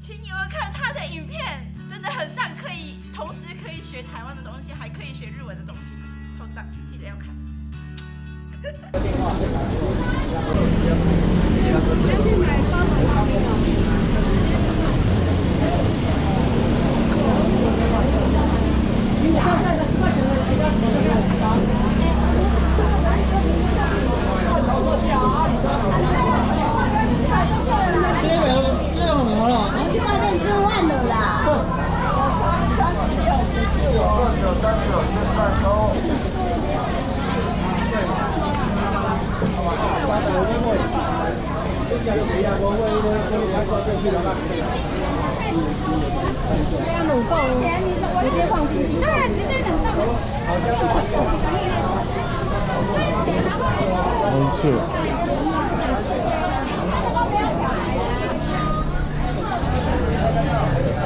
请你们看他的影片，真的很赞，可以同时可以学台湾的东西，还可以学日文的东西，超赞，记得要看。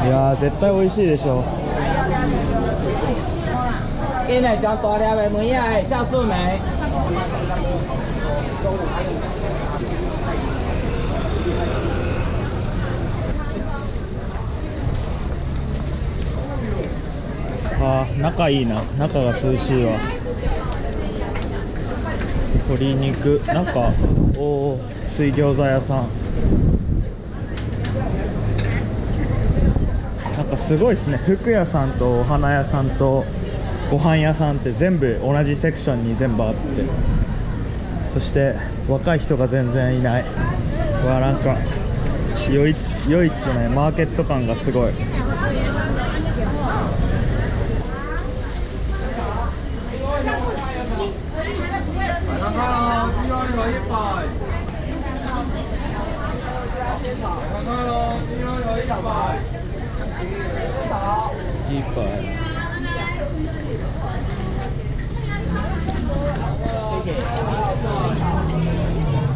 い。や絶対美味しい。でしょ今日上大粒的梅啊，酵素梅。あー中いいな。中が涼しいわ。鶏肉。中おお水餃子屋さん。なんかすごいですね。服屋さんとお花屋さんとご飯屋さんって全部同じセクションに全部あってそして若い人が全然いない。うわなんか夜市夜市じゃないマーケット感がすごい。いい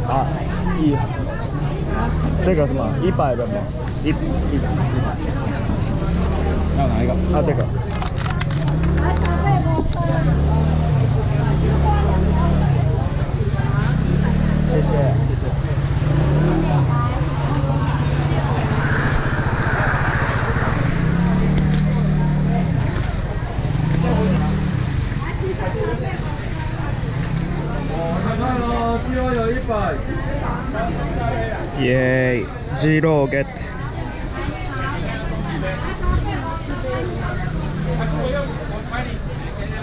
啊，一，这个是吗？一百的吗？一一百一百。要哪一个？啊，这个。谢谢。谢谢。イエーイジーローゲット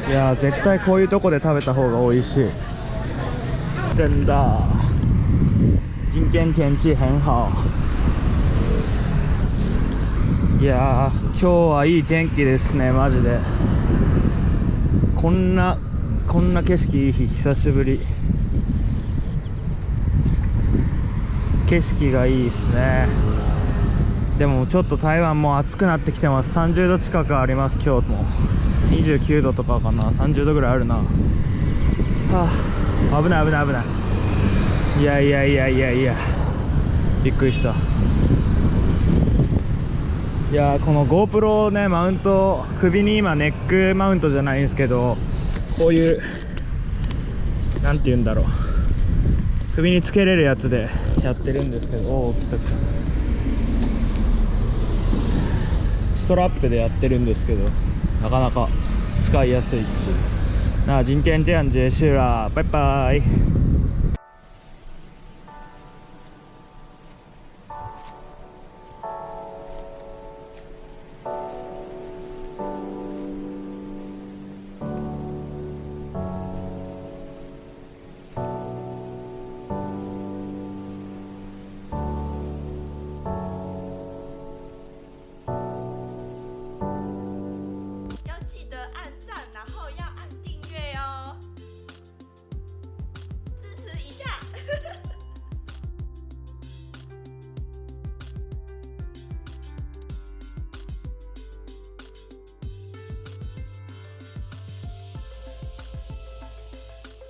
いやー絶対こういうとこで食べた方が美味しい。真的今天天气很好いや今日はいい天気ですねマジで。こんなこんな景色いい日久しぶり。景色がいいですね。でもちょっと台湾も暑くなってきてます。30度近くあります今日も29度とかかな。30度ぐらいあるな。はあ。危ない危ない危ない。いやいやいやいやいや。びっくりした。いやーこの GoPro ねマウント首に今ネックマウントじゃないんですけどこういうなんて言うんだろう。首につけれるやつでやってるんですけどおお来た来たストラップでやってるんですけどなかなか使いやすいなあ人権治安ジェシュラバイバイ。